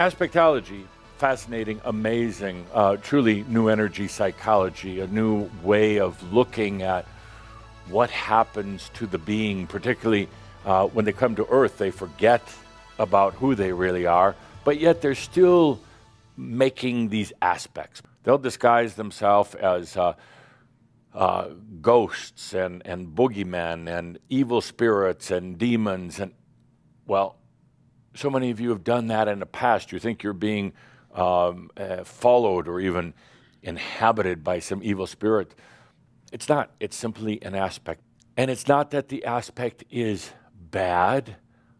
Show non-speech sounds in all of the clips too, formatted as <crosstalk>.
Aspectology, fascinating, amazing, uh, truly new energy psychology, a new way of looking at what happens to the being, particularly uh, when they come to Earth, they forget about who they really are, but yet they're still making these aspects. They'll disguise themselves as uh, uh, ghosts and, and boogeymen and evil spirits and demons. And, well, so many of you have done that in the past. You think you're being um, uh, followed or even inhabited by some evil spirit. It's not, it's simply an aspect. And it's not that the aspect is bad,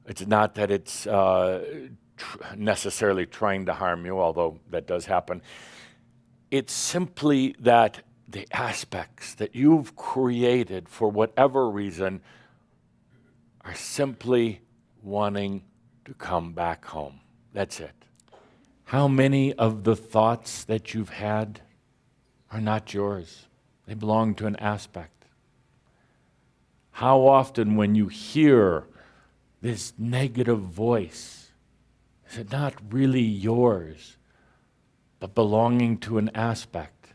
it's not that it's uh, tr necessarily trying to harm you, although that does happen. It's simply that the aspects that you've created for whatever reason are simply wanting to come back home. That's it. How many of the thoughts that you've had are not yours? They belong to an aspect. How often, when you hear this negative voice, is it not really yours, but belonging to an aspect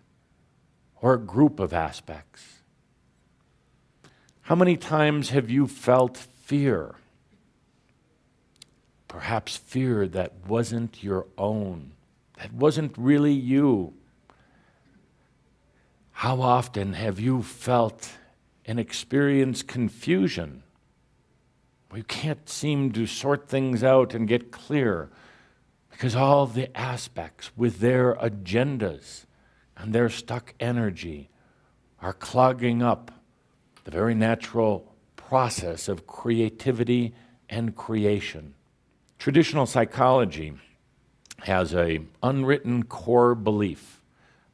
or a group of aspects? How many times have you felt fear? Perhaps fear that wasn't your own, that wasn't really you. How often have you felt and experienced confusion? You can't seem to sort things out and get clear because all the aspects with their agendas and their stuck energy are clogging up the very natural process of creativity and creation. Traditional psychology has a unwritten core belief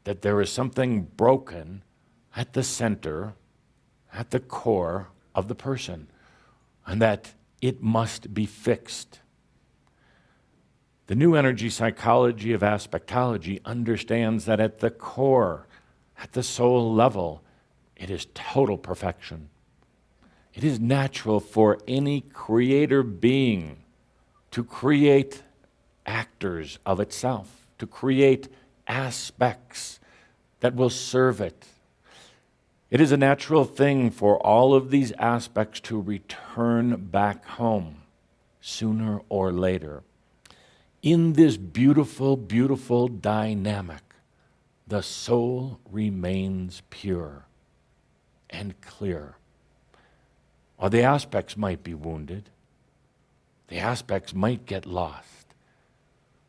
that there is something broken at the center, at the core of the person, and that it must be fixed. The new energy psychology of aspectology understands that at the core, at the soul level, it is total perfection. It is natural for any creator being to create actors of itself, to create aspects that will serve it. It is a natural thing for all of these aspects to return back home sooner or later. In this beautiful, beautiful dynamic, the soul remains pure and clear. Or the aspects might be wounded, the aspects might get lost.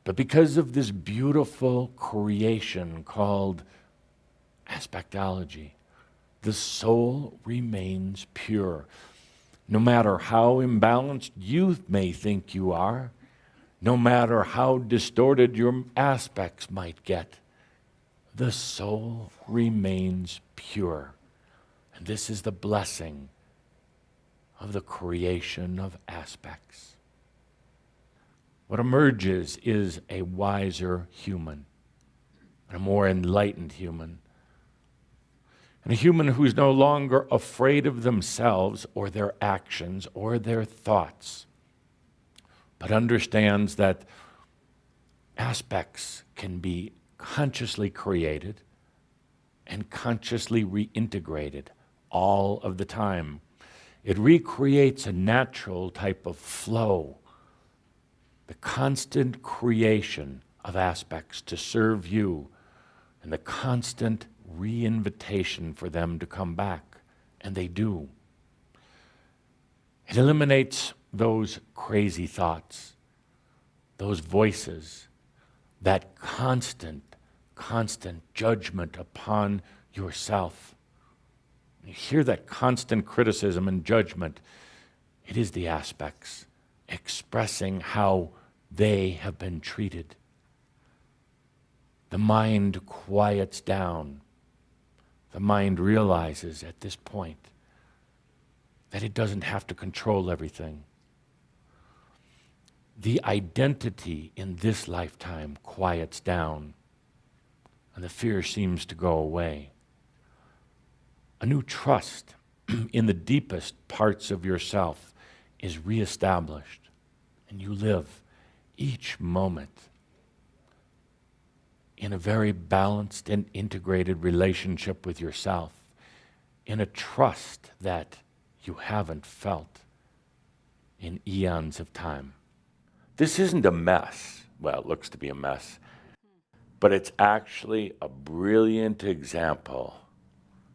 But because of this beautiful creation called aspectology, the soul remains pure. No matter how imbalanced you may think you are, no matter how distorted your aspects might get, the soul remains pure. And this is the blessing of the creation of aspects. What emerges is a wiser human, a more enlightened human, and a human who's no longer afraid of themselves or their actions or their thoughts, but understands that aspects can be consciously created and consciously reintegrated all of the time. It recreates a natural type of flow the constant creation of aspects to serve you and the constant reinvitation for them to come back, and they do. It eliminates those crazy thoughts, those voices, that constant, constant judgment upon yourself. You hear that constant criticism and judgment. It is the aspects expressing how they have been treated. The mind quiets down. The mind realizes at this point that it doesn't have to control everything. The identity in this lifetime quiets down, and the fear seems to go away. A new trust <clears throat> in the deepest parts of yourself is reestablished, and you live each moment in a very balanced and integrated relationship with yourself, in a trust that you haven't felt in eons of time. This isn't a mess. Well, it looks to be a mess, but it's actually a brilliant example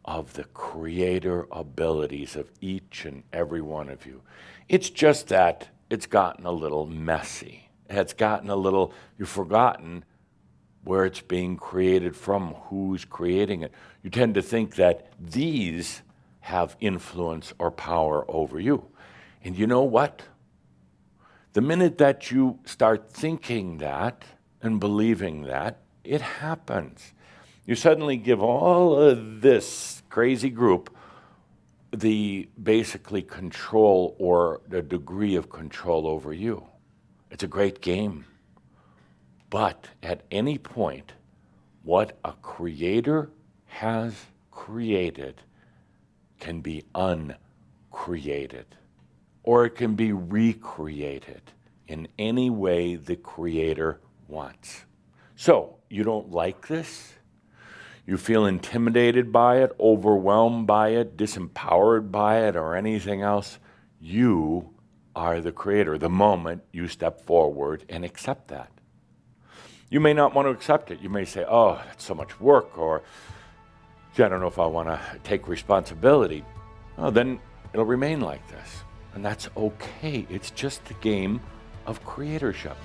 of the creator abilities of each and every one of you. It's just that it's gotten a little messy. It's gotten a little, you've forgotten where it's being created from, who's creating it. You tend to think that these have influence or power over you. And you know what? The minute that you start thinking that and believing that, it happens. You suddenly give all of this crazy group the basically control or the degree of control over you. It's a great game. But at any point, what a creator has created can be uncreated, or it can be recreated in any way the creator wants. So, you don't like this? You feel intimidated by it, overwhelmed by it, disempowered by it, or anything else? You are the creator the moment you step forward and accept that. You may not want to accept it. You may say, oh, that's so much work, or gee, I don't know if I want to take responsibility. Then it'll remain like this. And that's okay. It's just the game of creatorship.